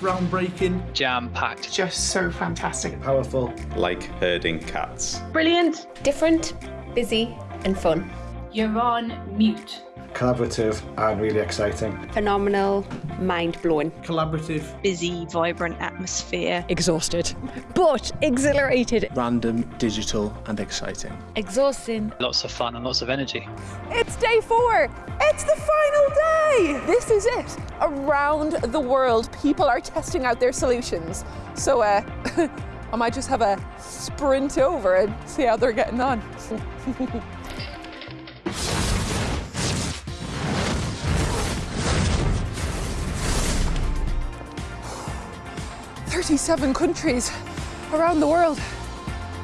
groundbreaking, jam-packed, just so fantastic, powerful, like herding cats, brilliant, different, busy, and fun. You're on mute. Collaborative and really exciting. Phenomenal, mind blowing. Collaborative. Busy, vibrant atmosphere. Exhausted, but exhilarated. Random, digital, and exciting. Exhausting. Lots of fun and lots of energy. It's day four. It's the final day. This is it. Around the world, people are testing out their solutions. So, uh, I might just have a sprint over and see how they're getting on. 37 countries around the world.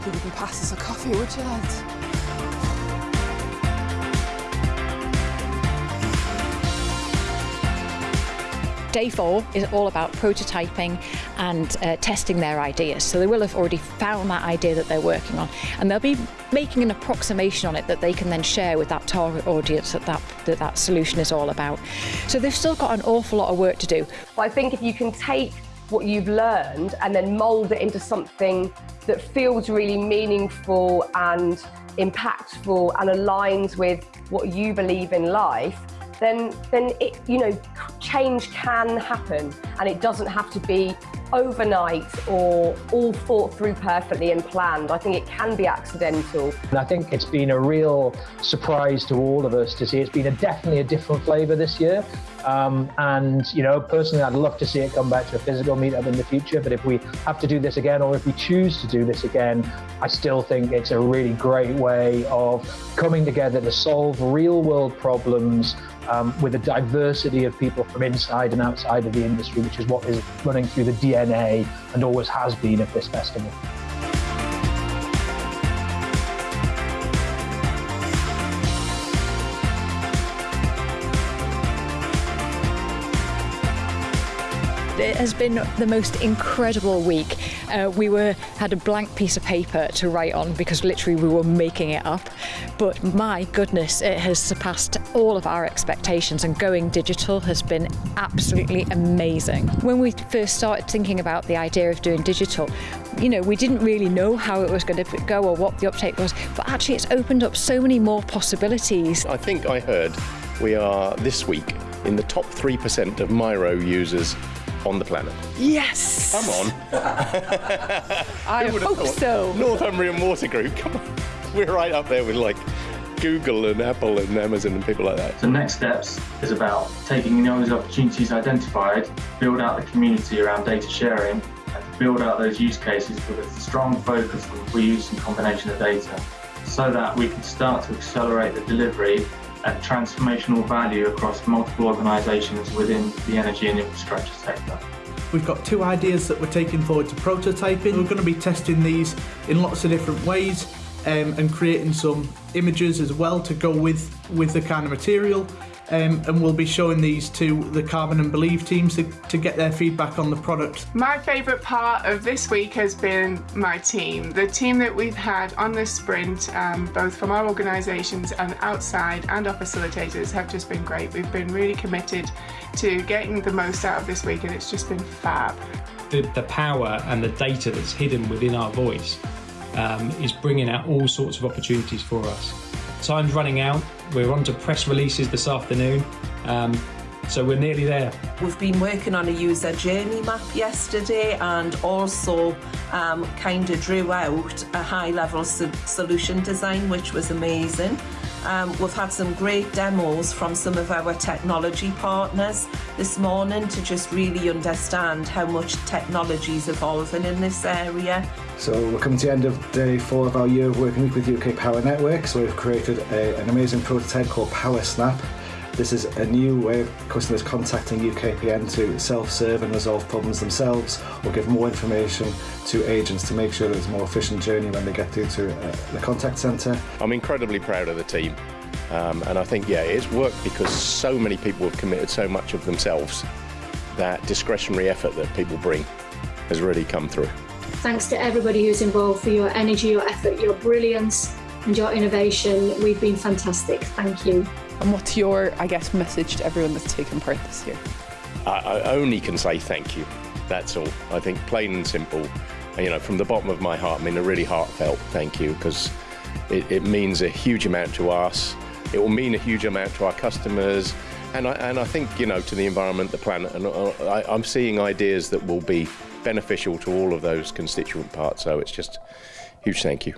You wouldn't pass us a coffee, would you, lads? Day four is all about prototyping and uh, testing their ideas. So they will have already found that idea that they're working on, and they'll be making an approximation on it that they can then share with that target audience that that, that, that solution is all about. So they've still got an awful lot of work to do. Well, I think if you can take what you've learned and then mould it into something that feels really meaningful and impactful and aligns with what you believe in life, then, then it, you know, change can happen and it doesn't have to be overnight or all thought through perfectly and planned. I think it can be accidental. And I think it's been a real surprise to all of us to see it's been a definitely a different flavour this year. Um, and, you know, personally, I'd love to see it come back to a physical meetup in the future. But if we have to do this again, or if we choose to do this again, I still think it's a really great way of coming together to solve real world problems um, with a diversity of people from inside and outside of the industry, which is what is running through the DNA and always has been at this festival. It has been the most incredible week. Uh, we were had a blank piece of paper to write on because literally we were making it up. But my goodness, it has surpassed all of our expectations and going digital has been absolutely amazing. When we first started thinking about the idea of doing digital, you know, we didn't really know how it was going to go or what the uptake was, but actually it's opened up so many more possibilities. I think I heard we are this week in the top 3% of Miro users on the planet. Yes! Come on. I hope thought? so. Northumbrian Water Group, come on. We're right up there with like Google and Apple and Amazon and people like that. The next steps is about taking all those opportunities identified, build out the community around data sharing, and build out those use cases with a strong focus on reuse and combination of data, so that we can start to accelerate the delivery and transformational value across multiple organisations within the energy and infrastructure sector. We've got two ideas that we're taking forward to prototyping. We're going to be testing these in lots of different ways um, and creating some images as well to go with, with the kind of material. Um, and we'll be showing these to the Carbon and Believe teams to, to get their feedback on the product. My favourite part of this week has been my team. The team that we've had on this sprint, um, both from our organisations and outside and our facilitators have just been great. We've been really committed to getting the most out of this week and it's just been fab. The, the power and the data that's hidden within our voice um, is bringing out all sorts of opportunities for us. Time's running out. We're on to press releases this afternoon. Um, so we're nearly there. We've been working on a user journey map yesterday and also um, kind of drew out a high level so solution design, which was amazing. Um, we've had some great demos from some of our technology partners this morning to just really understand how much technology is evolving in this area. So we're coming to the end of day four of our year of working with UK Power Network. So we've created a, an amazing prototype called Power Snap. This is a new way of customers contacting UKPN to self-serve and resolve problems themselves or give more information to agents to make sure there's a more efficient journey when they get through to uh, the contact centre. I'm incredibly proud of the team. Um, and I think, yeah, it's worked because so many people have committed so much of themselves that discretionary effort that people bring has really come through. Thanks to everybody who's involved for your energy, your effort, your brilliance and your innovation. We've been fantastic. Thank you. And what's your, I guess, message to everyone that's taken part this year? I, I only can say thank you. That's all. I think plain and simple. You know, from the bottom of my heart, I mean a really heartfelt thank you because it, it means a huge amount to us. It will mean a huge amount to our customers, and I, and I think you know to the environment, the planet, and uh, I, I'm seeing ideas that will be beneficial to all of those constituent parts. So it's just huge thank you.